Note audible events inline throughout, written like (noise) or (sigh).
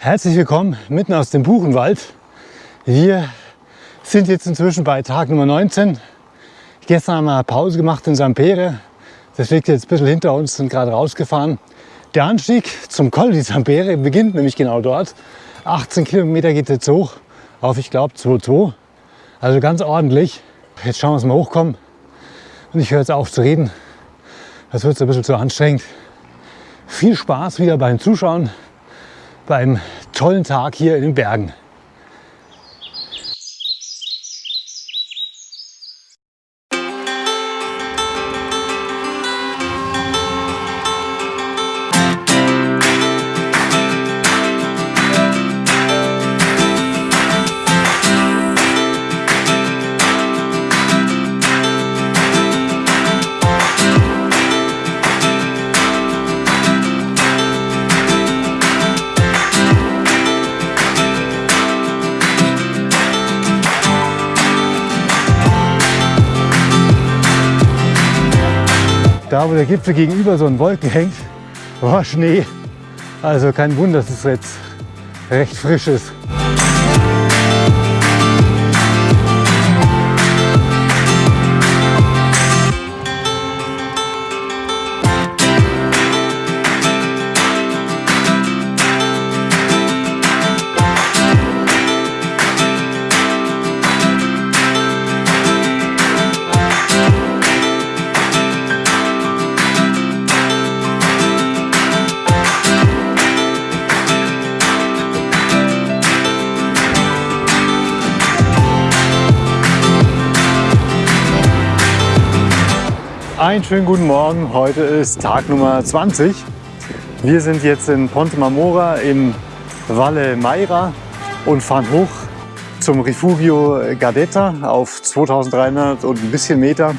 Herzlich willkommen mitten aus dem Buchenwald. Wir sind jetzt inzwischen bei Tag Nummer 19. Gestern haben wir Pause gemacht in Sampere. Das liegt jetzt ein bisschen hinter uns, sind gerade rausgefahren. Der Anstieg zum Col di Sampere beginnt nämlich genau dort. 18 Kilometer geht jetzt hoch auf, ich glaube, 2,2. Also ganz ordentlich. Jetzt schauen wir, dass wir hochkommen. Und ich höre jetzt auf zu reden. Das wird ein bisschen zu anstrengend. Viel Spaß wieder beim Zuschauen beim tollen Tag hier in den Bergen. Da, wo der Gipfel gegenüber so ein Wolken hängt, war Schnee. Also kein Wunder, dass es jetzt recht frisch ist. Einen schönen guten Morgen. Heute ist Tag Nummer 20. Wir sind jetzt in Ponte Marmora in Valle Maira und fahren hoch zum Rifugio Gardetta auf 2300 und ein bisschen Meter.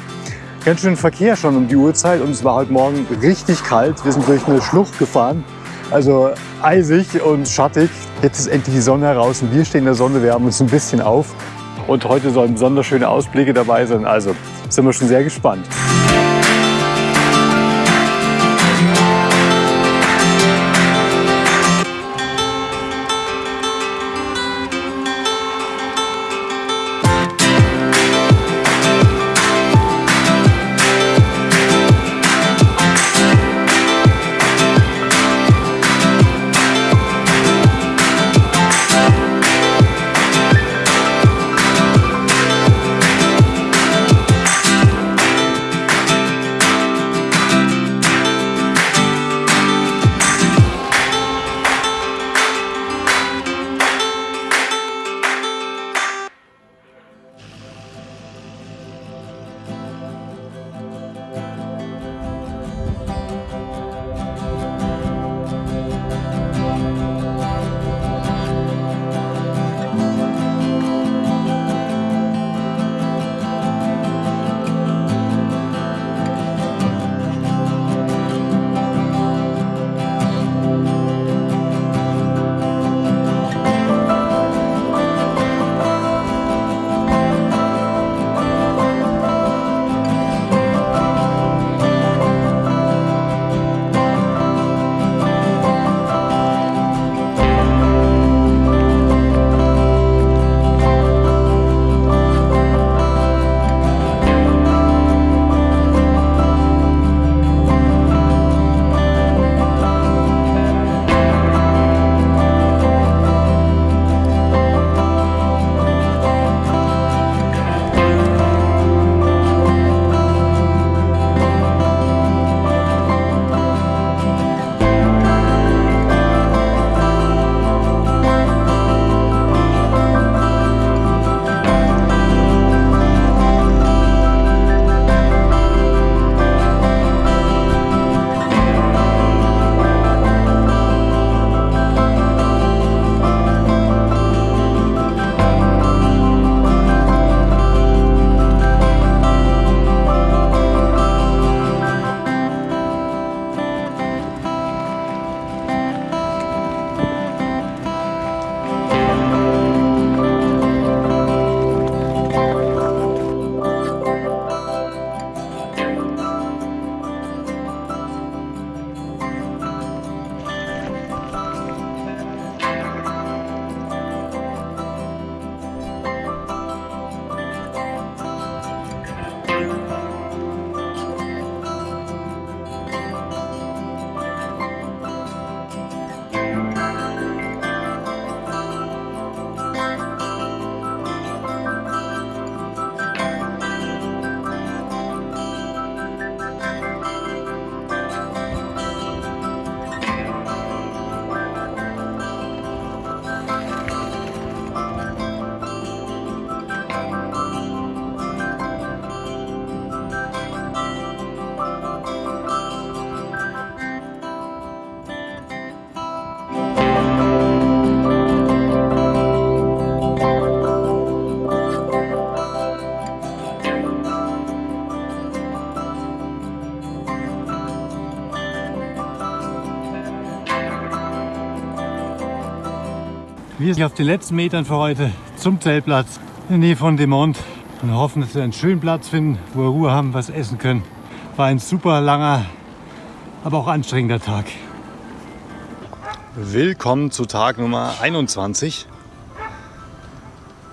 Ganz schön Verkehr schon um die Uhrzeit und es war heute Morgen richtig kalt. Wir sind durch eine Schlucht gefahren, also eisig und schattig. Jetzt ist endlich die Sonne heraus und wir stehen in der Sonne, wir haben uns ein bisschen auf. Und heute sollen besonders schöne Ausblicke dabei sein, also sind wir schon sehr gespannt. Wir sind auf den letzten Metern für heute zum Zeltplatz in der Nähe von Demont und hoffen, dass wir einen schönen Platz finden, wo wir Ruhe haben, was essen können. War ein super langer, aber auch anstrengender Tag. Willkommen zu Tag Nummer 21.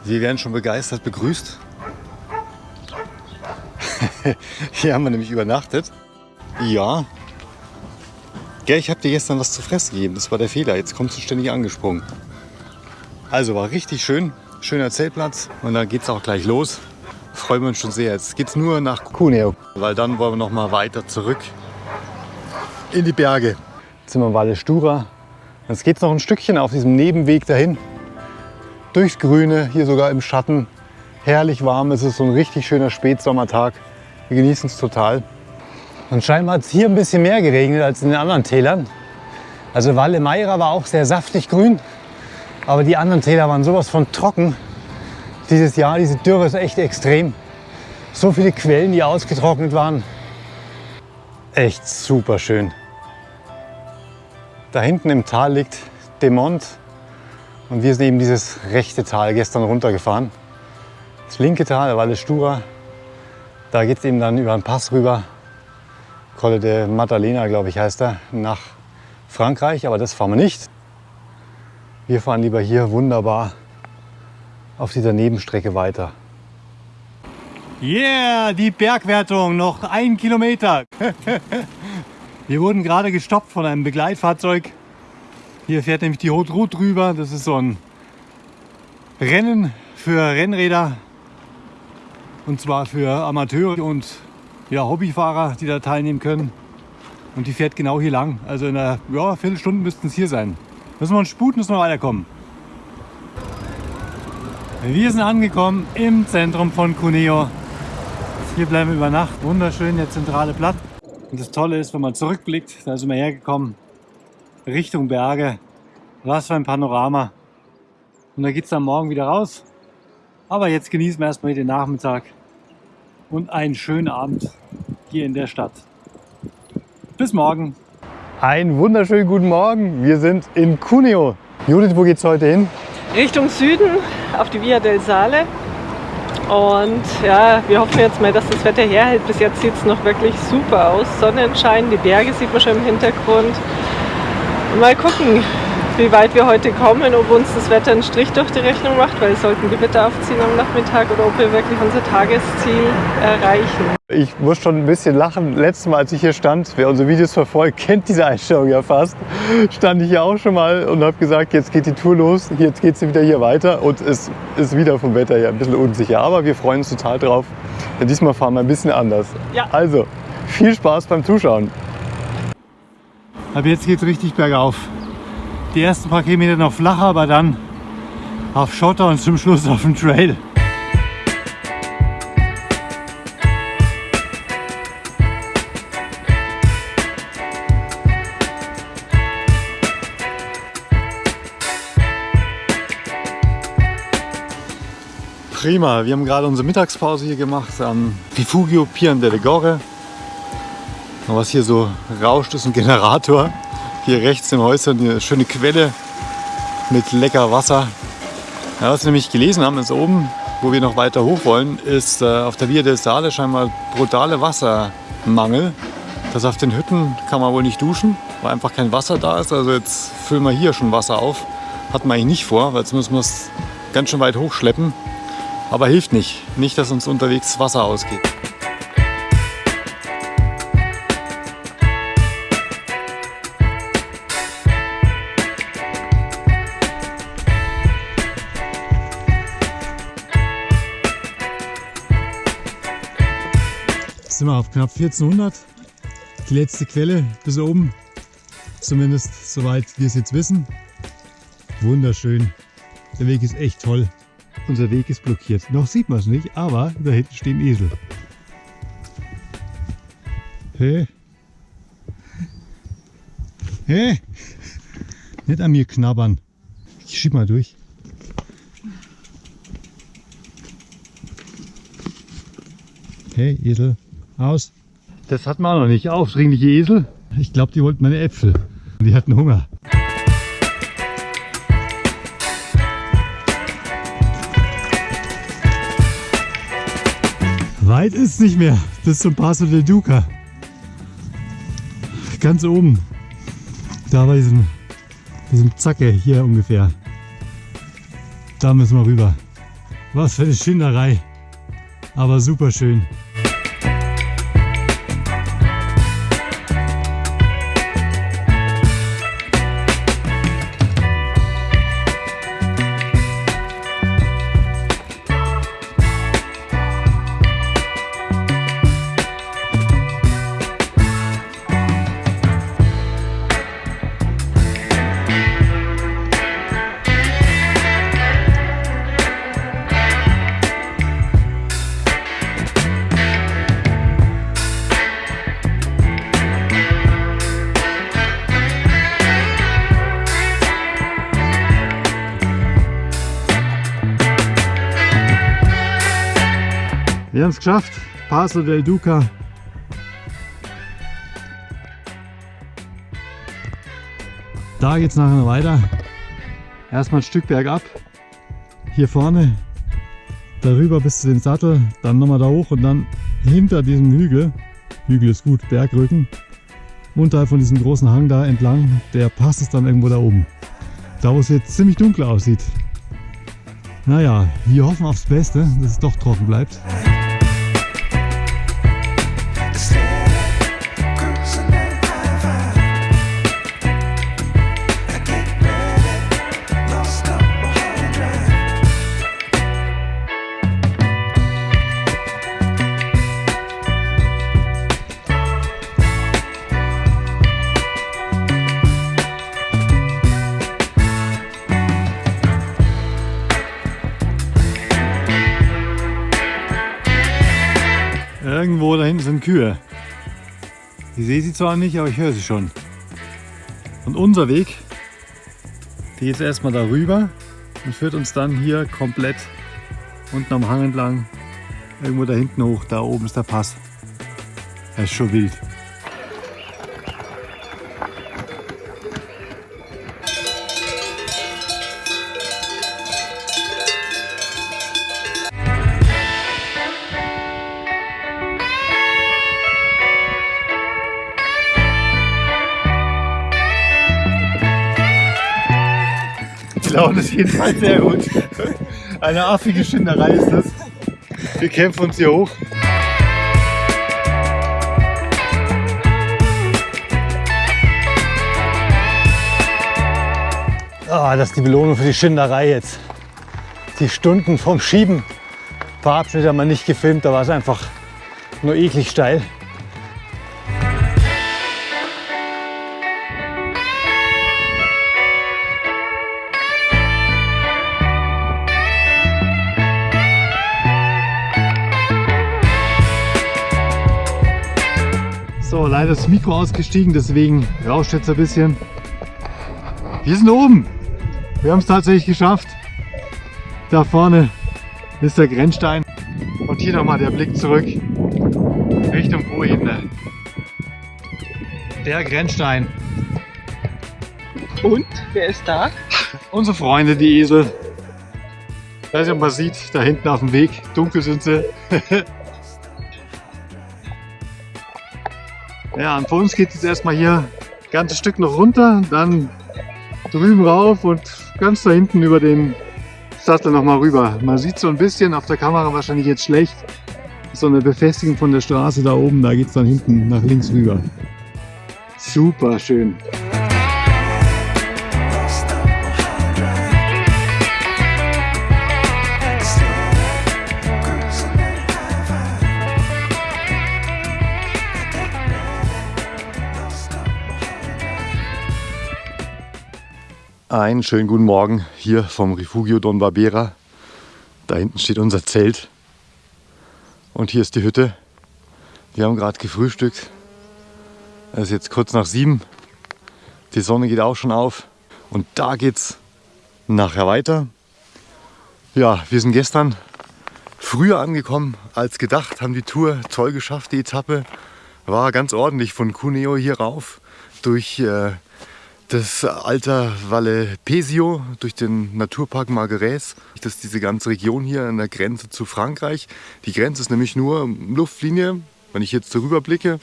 Wir werden schon begeistert begrüßt. (laughs) Hier haben wir nämlich übernachtet. Ja. Gell, ich habe dir gestern was zu fressen gegeben. Das war der Fehler. Jetzt kommst du ständig angesprungen. Also war richtig schön. Schöner Zeltplatz. Und dann geht es auch gleich los. Freuen wir uns schon sehr. Jetzt geht es nur nach Cuneo. Weil dann wollen wir noch mal weiter zurück in die Berge. Jetzt sind wir in Valle Stura. Jetzt geht es noch ein Stückchen auf diesem Nebenweg dahin. Durchs Grüne, hier sogar im Schatten. Herrlich warm. Es ist so ein richtig schöner Spätsommertag. Wir genießen es total. Und scheinbar hat es hier ein bisschen mehr geregnet als in den anderen Tälern. Also Valle Meira war auch sehr saftig grün, aber die anderen Täler waren sowas von trocken. Dieses Jahr, diese Dürre ist echt extrem. So viele Quellen, die ausgetrocknet waren. Echt super schön. Da hinten im Tal liegt Demont und wir sind eben dieses rechte Tal gestern runtergefahren. Das linke Tal, der Valle Stura, da geht es eben dann über einen Pass rüber Colle de Maddalena, glaube ich, heißt er, nach Frankreich. Aber das fahren wir nicht. Wir fahren lieber hier wunderbar auf dieser Nebenstrecke weiter. Yeah, die Bergwertung, noch ein Kilometer. (laughs) wir wurden gerade gestoppt von einem Begleitfahrzeug. Hier fährt nämlich die Haute Route drüber. Das ist so ein Rennen für Rennräder. Und zwar für Amateure und ja, Hobbyfahrer, die da teilnehmen können. Und die fährt genau hier lang. Also in einer ja, Viertelstunde müssten es hier sein. Müssen wir uns sputen, müssen wir weiterkommen. Wir sind angekommen im Zentrum von Cuneo. Hier bleiben wir über Nacht. Wunderschön, der zentrale Platz. Und das Tolle ist, wenn man zurückblickt, da sind wir hergekommen, Richtung Berge. Was für ein Panorama. Und da geht es dann morgen wieder raus. Aber jetzt genießen wir erstmal den Nachmittag und einen schönen Abend hier in der Stadt. Bis morgen. Einen wunderschönen guten Morgen. Wir sind in Cuneo. Judith, wo geht's heute hin? Richtung Süden auf die Via del Sale. Und ja, wir hoffen jetzt mal, dass das Wetter herhält. Bis jetzt sieht es noch wirklich super aus. Sonnenschein, die Berge sieht man schon im Hintergrund. Mal gucken, wie weit wir heute kommen, ob uns das Wetter einen Strich durch die Rechnung macht, weil es sollten Gewitter aufziehen am Nachmittag oder ob wir wirklich unser Tagesziel erreichen. Ich muss schon ein bisschen lachen. Letztes Mal, als ich hier stand, wer unsere Videos verfolgt, (laughs) kennt diese Einstellung ja fast. Stand ich hier auch schon mal und habe gesagt, jetzt geht die Tour los, jetzt geht sie wieder hier weiter und es ist wieder vom Wetter her ein bisschen unsicher. Aber wir freuen uns total drauf, denn diesmal fahren wir ein bisschen anders. Ja. Also, viel Spaß beim Zuschauen. Ab jetzt geht es richtig bergauf die ersten paar Kilometer noch flacher, aber dann auf Schotter und zum Schluss auf dem Trail. Prima, wir haben gerade unsere Mittagspause hier gemacht am Rifugio Pian delle Gore. Was hier so rauscht, ist ein Generator. Hier rechts im Häuschen eine schöne Quelle mit lecker Wasser. Ja, was wir nämlich gelesen haben, ist oben, wo wir noch weiter hoch wollen, ist äh, auf der Via del Sale scheinbar brutale Wassermangel. Das auf den Hütten kann man wohl nicht duschen, weil einfach kein Wasser da ist. Also jetzt füllen wir hier schon Wasser auf. Hat man eigentlich nicht vor, weil jetzt müssen wir es ganz schön weit hochschleppen. Aber hilft nicht. Nicht, dass uns unterwegs Wasser ausgeht. Auf knapp 1400. Die letzte Quelle bis oben, zumindest soweit wir es jetzt wissen. Wunderschön. Der Weg ist echt toll. Unser Weg ist blockiert. Noch sieht man es nicht, aber da hinten stehen Esel. Hey. Hey. Nicht an mir knabbern. Ich schieb mal durch. Hey, Esel. Aus. Das hat man auch noch nicht. Aufdringliche Esel. Ich glaube, die wollten meine Äpfel. Die hatten Hunger. Weit ist es nicht mehr bis zum Paso del Duca. Ganz oben. Da bei diesem, diesem Zacke hier ungefähr. Da müssen wir rüber. Was für eine Schinderei. Aber super schön. Haben es geschafft. Paso del Duca. Da geht es nachher weiter. Erstmal ein Stück bergab. Hier vorne. Darüber bis zu dem Sattel. Dann nochmal da hoch und dann hinter diesem Hügel. Hügel ist gut, Bergrücken. Unterhalb von diesem großen Hang da entlang. Der Pass ist dann irgendwo da oben. Da wo es jetzt ziemlich dunkel aussieht. Naja, wir hoffen aufs Beste, dass es doch trocken bleibt. Irgendwo da hinten sind Kühe. Ich sehe sie zwar nicht, aber ich höre sie schon. Und unser Weg, geht erstmal darüber und führt uns dann hier komplett unten am Hang entlang, irgendwo da hinten hoch. Da oben ist der Pass. Das ist schon wild. Ist jedenfalls sehr gut. Eine affige Schinderei ist das. Wir kämpfen uns hier hoch. Ah, das ist die Belohnung für die Schinderei jetzt. Die Stunden vom Schieben. Ein paar Abschnitte haben wir nicht gefilmt, da war es einfach nur eklig steil. Leider das Mikro ausgestiegen, deswegen rauscht jetzt ein bisschen. Wir sind oben. Wir haben es tatsächlich geschafft. Da vorne ist der Grenzstein. Und hier nochmal der Blick zurück Richtung Poebene. Der Grenzstein. Und, wer ist da? Unsere Freunde, die Esel. Ich weiß nicht, ob man sieht, da hinten auf dem Weg. Dunkel sind sie. (laughs) ja, und für uns geht es jetzt erstmal hier ein ganzes Stück noch runter, dann drüben rauf und ganz da hinten über den Sattel nochmal rüber. Man sieht so ein bisschen, auf der Kamera wahrscheinlich jetzt schlecht, so eine Befestigung von der Straße da oben, da geht es dann hinten nach links rüber. Super schön. Einen schönen guten Morgen hier vom Refugio Don Barbera. Da hinten steht unser Zelt. Und hier ist die Hütte. Wir haben gerade gefrühstückt. Es ist jetzt kurz nach sieben. Die Sonne geht auch schon auf. Und da geht's nachher weiter. Ja, wir sind gestern früher angekommen als gedacht, haben die Tour toll geschafft, die Etappe. War ganz ordentlich von Cuneo hier rauf durch äh, das Alter Valle Pesio durch den Naturpark Margerès. Das ist diese ganze Region hier an der Grenze zu Frankreich. Die Grenze ist nämlich nur Luftlinie. Wenn ich jetzt darüber blicke,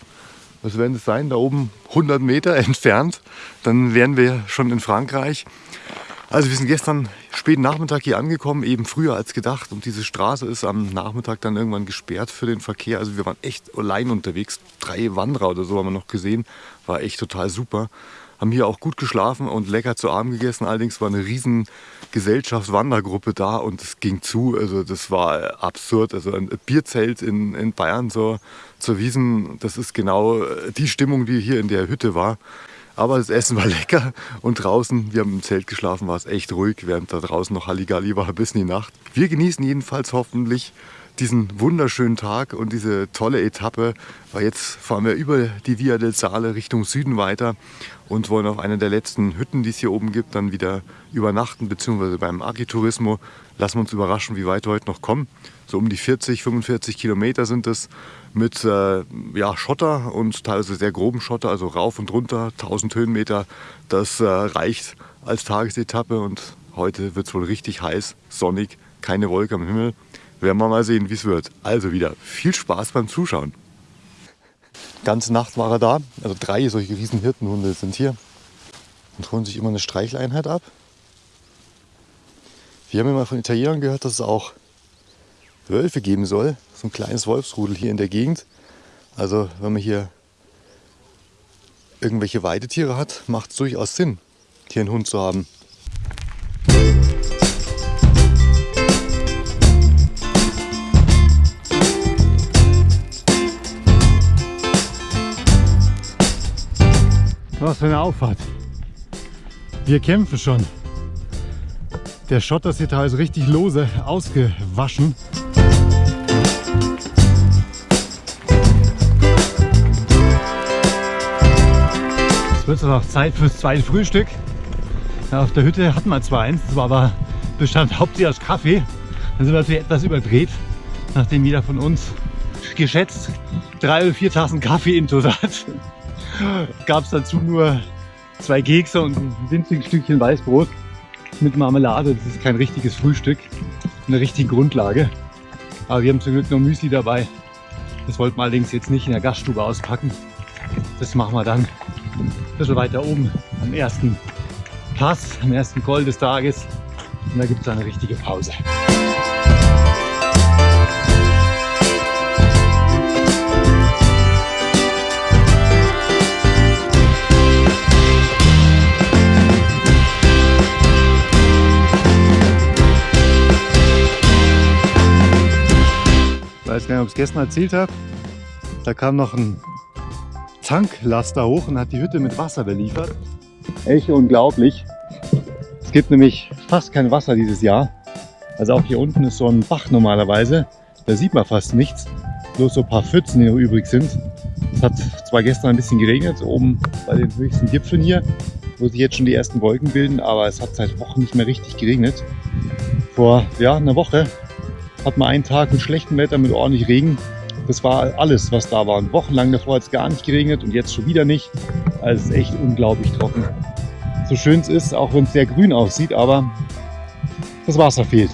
was werden es sein? Da oben 100 Meter (laughs) entfernt. Dann wären wir schon in Frankreich. Also wir sind gestern späten Nachmittag hier angekommen, eben früher als gedacht. Und diese Straße ist am Nachmittag dann irgendwann gesperrt für den Verkehr. Also wir waren echt allein unterwegs. Drei Wanderer oder so haben wir noch gesehen. War echt total super haben hier auch gut geschlafen und lecker zu Abend gegessen. Allerdings war eine riesen Gesellschaftswandergruppe da und es ging zu. Also das war absurd. Also ein Bierzelt in, in Bayern zur, zur Wiesen, das ist genau die Stimmung, die hier in der Hütte war. Aber das Essen war (laughs) lecker und draußen, wir haben im Zelt geschlafen, war es echt ruhig, während da draußen noch Halligalli war (laughs) bis in die Nacht. Wir genießen jedenfalls hoffentlich diesen wunderschönen Tag und diese tolle Etappe. Weil jetzt fahren wir über die Via del Sale Richtung Süden weiter und wollen auf einer der letzten Hütten, die es hier oben gibt, dann wieder übernachten, beziehungsweise beim Agiturismo. Lassen wir uns überraschen, wie weit wir heute noch kommen. So um die 40, 45 Kilometer sind es mit äh, ja, Schotter und teilweise sehr groben Schotter, also rauf und runter, 1000 Höhenmeter. Das äh, reicht als Tagesetappe und heute wird es wohl richtig heiß, sonnig, keine Wolke am Himmel. Werden wir mal sehen, wie es wird. Also wieder viel Spaß beim Zuschauen. Ganze Nacht war er da. Also drei solche riesen Hirtenhunde sind hier und holen sich immer eine Streicheleinheit ab. Wir haben immer von Italienern gehört, dass es auch Wölfe geben soll. So ein kleines Wolfsrudel hier in der Gegend. Also wenn man hier irgendwelche Weidetiere hat, macht es durchaus Sinn, hier einen Hund zu haben. Was für eine Auffahrt. Wir kämpfen schon. Der Schotter ist hier teilweise richtig lose ausgewaschen. Es wird aber auch Zeit fürs zweite Frühstück. auf der Hütte hatten wir zwar eins, das war aber bestand hauptsächlich aus Kaffee. Dann sind wir natürlich etwas überdreht, nachdem jeder von uns geschätzt drei oder vier Tassen Kaffee in hat gab es dazu nur zwei Kekse und ein winziges Stückchen Weißbrot mit Marmelade. Das ist kein richtiges Frühstück, eine richtige Grundlage. Aber wir haben zum Glück noch Müsli dabei. Das wollten wir allerdings jetzt nicht in der Gaststube auspacken. Das machen wir dann ein bisschen weiter oben am ersten Pass, am ersten Call des Tages. Und da gibt es eine richtige Pause. Weiß gar nicht, ob ich es gestern erzählt habe. Da kam noch ein Tanklaster hoch und hat die Hütte mit Wasser beliefert. Echt unglaublich. Es gibt nämlich fast kein Wasser dieses Jahr. Also auch hier unten ist so ein Bach normalerweise. Da sieht man fast nichts. Bloß so ein paar Pfützen, die noch übrig sind. Es hat zwar gestern ein bisschen geregnet, oben bei den höchsten Gipfeln hier, wo sich jetzt schon die ersten Wolken bilden, aber es hat seit Wochen nicht mehr richtig geregnet. Vor ja, einer Woche hat man einen Tag mit schlechtem Wetter, mit ordentlich Regen. Das war alles, was da war. Wochenlang davor hat es gar nicht geregnet und jetzt schon wieder nicht. Also es ist echt unglaublich trocken. So schön es ist, auch wenn es sehr grün aussieht, aber das Wasser fehlt.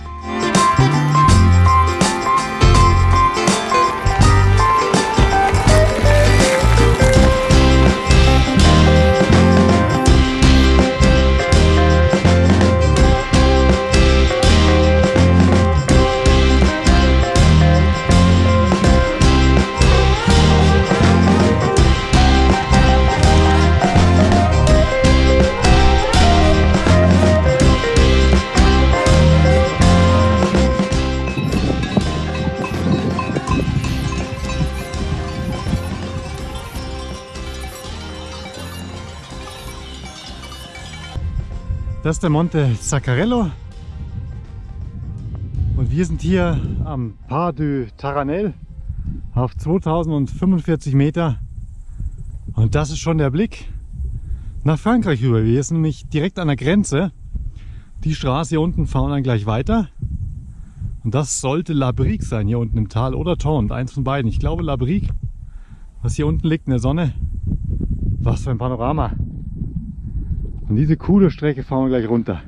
Das ist der Monte Zaccarello. Und wir sind hier am Pas du Taranel auf 2045 Meter. Und das ist schon der Blick nach Frankreich rüber. Wir sind nämlich direkt an der Grenze. Die Straße hier unten fahren dann gleich weiter. Und das sollte La Brique sein, hier unten im Tal oder Taunt, eins von beiden. Ich glaube La Brique, was hier unten liegt in der Sonne. Was für ein Panorama. Und diese coole Strecke fahren wir gleich runter.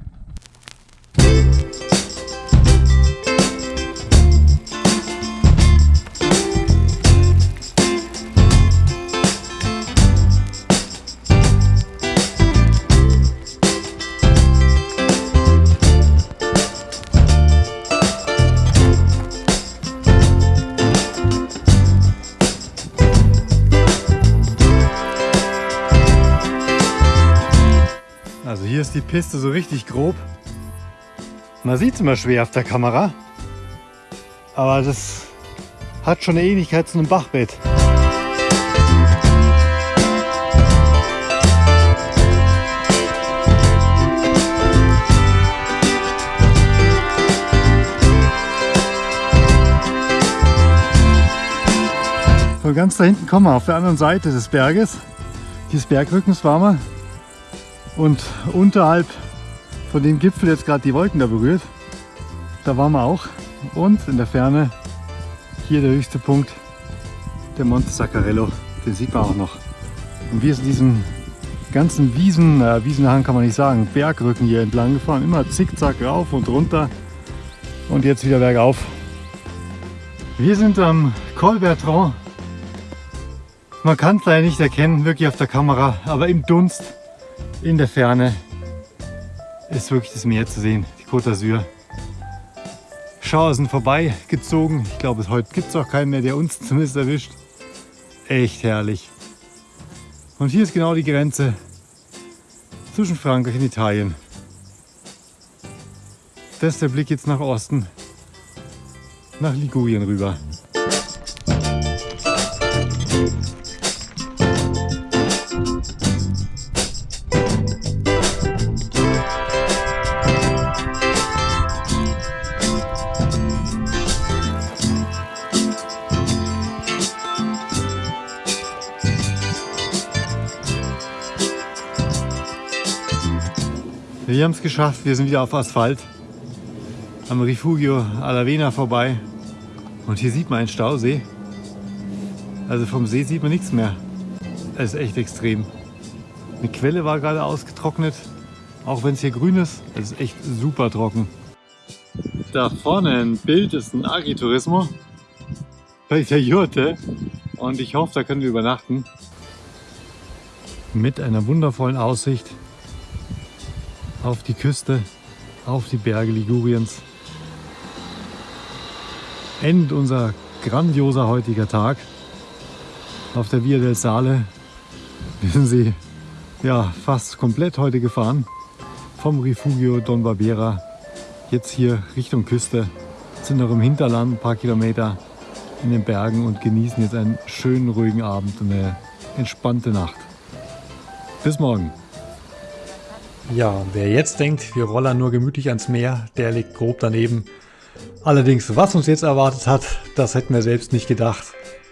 Ist die Piste so richtig grob. Man sieht es immer schwer auf der Kamera. Aber das hat schon eine Ähnlichkeit zu einem Bachbett. Von ganz da hinten kommen wir auf der anderen Seite des Berges. Dieses Bergrückens waren wir. Und unterhalb von dem Gipfel jetzt gerade die Wolken da berührt, da waren wir auch. Und in der Ferne hier der höchste Punkt, der Monte Saccarello, den sieht man auch noch. Und wir sind diesen ganzen Wiesen, äh, Wiesenhang kann man nicht sagen, Bergrücken hier entlang gefahren, immer zickzack rauf und runter und jetzt wieder bergauf. Wir sind am Col Bertrand. Man kann es leider nicht erkennen, wirklich auf der Kamera, aber im Dunst in der Ferne ist wirklich das Meer zu sehen, die Côte d'Azur. Schauer sind vorbei gezogen. Ich glaube, heute gibt es auch keinen mehr, der uns (laughs) zumindest erwischt. Echt herrlich. Und hier ist genau die Grenze zwischen Frankreich und Italien. Das ist der Blick jetzt nach Osten, nach Ligurien rüber. Wir haben es geschafft, wir sind wieder auf Asphalt. Am Rifugio Alavena vorbei. Und hier sieht man einen Stausee. Also vom See sieht man nichts mehr. Es ist echt extrem. Eine Quelle war gerade ausgetrocknet. Auch wenn es hier grün ist, es ist echt super trocken. Da vorne ein Bild ist ein Agriturismo bei der Jurte. Und ich hoffe, da können wir übernachten. Mit einer wundervollen Aussicht auf die Küste, auf die Berge Liguriens. Endet unser grandioser heutiger Tag auf der Via del Sale. Wir sind sie ja, fast komplett heute gefahren. Vom Rifugio Don Barbera jetzt hier Richtung Küste. Sind noch im Hinterland ein paar Kilometer in den Bergen und genießen jetzt einen schönen ruhigen Abend und eine entspannte Nacht. Bis morgen. Ja, wer jetzt denkt, wir rollern nur gemütlich ans Meer, der liegt grob daneben. Allerdings, was uns jetzt erwartet hat, das hätten wir selbst nicht gedacht.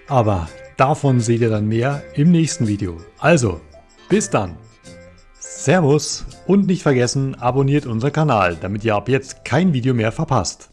Aber davon seht ihr dann mehr im nächsten Video. Also, bis dann. Servus und nicht vergessen, abonniert unseren Kanal, damit ihr ab jetzt kein Video mehr verpasst.